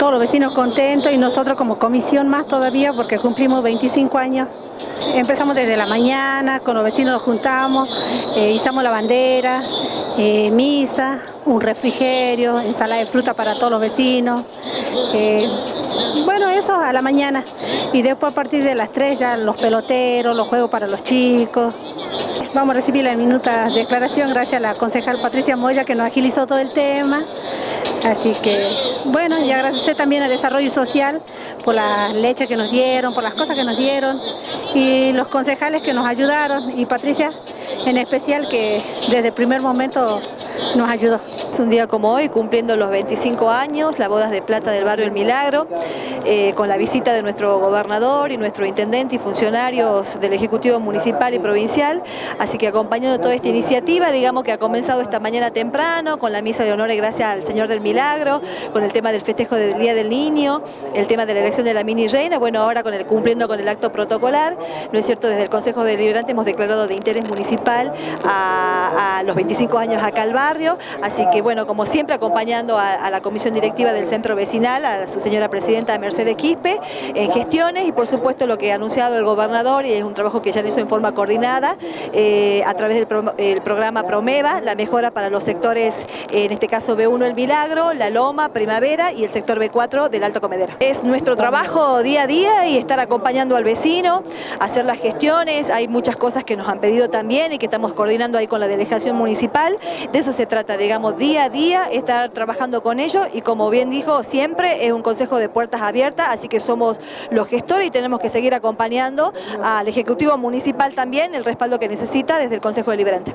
todos los vecinos contentos y nosotros como comisión más todavía porque cumplimos 25 años. Empezamos desde la mañana, con los vecinos nos juntamos, eh, izamos la bandera, eh, misa, un refrigerio, ensalada de fruta para todos los vecinos. Eh, bueno, eso a la mañana. Y después a partir de las 3 ya los peloteros, los juegos para los chicos. Vamos a recibir la minuta declaración gracias a la concejal Patricia Moya que nos agilizó todo el tema. Así que, bueno, y agradecer también al Desarrollo Social por la leche que nos dieron, por las cosas que nos dieron y los concejales que nos ayudaron y Patricia en especial que desde el primer momento nos ayudó. Un día como hoy, cumpliendo los 25 años, la bodas de plata del barrio El Milagro, eh, con la visita de nuestro gobernador y nuestro intendente y funcionarios del Ejecutivo Municipal y Provincial, así que acompañando toda esta iniciativa, digamos que ha comenzado esta mañana temprano, con la misa de honor y gracias al Señor del Milagro, con el tema del festejo del Día del Niño, el tema de la elección de la mini reina, bueno, ahora con el cumpliendo con el acto protocolar, ¿no es cierto? Desde el Consejo Deliberante hemos declarado de interés municipal a, a los 25 años acá al barrio, así que bueno, como siempre acompañando a, la comisión directiva del centro vecinal, a su señora presidenta Mercedes Quispe, en gestiones y por supuesto lo que ha anunciado el gobernador y es un trabajo que ya hizo en forma coordinada eh, a través del programa Promeva, la mejora para los sectores, en este caso B1 El Milagro, La Loma, Primavera y el sector B4 del Alto Comedero. Es nuestro trabajo día a día y estar acompañando al vecino, hacer las gestiones, hay muchas cosas que nos han pedido también y que estamos coordinando ahí con la delegación municipal, de eso se trata, digamos, día día a día estar trabajando con ellos y como bien dijo, siempre es un consejo de puertas abiertas, así que somos los gestores y tenemos que seguir acompañando al Ejecutivo Municipal también el respaldo que necesita desde el Consejo Deliberante.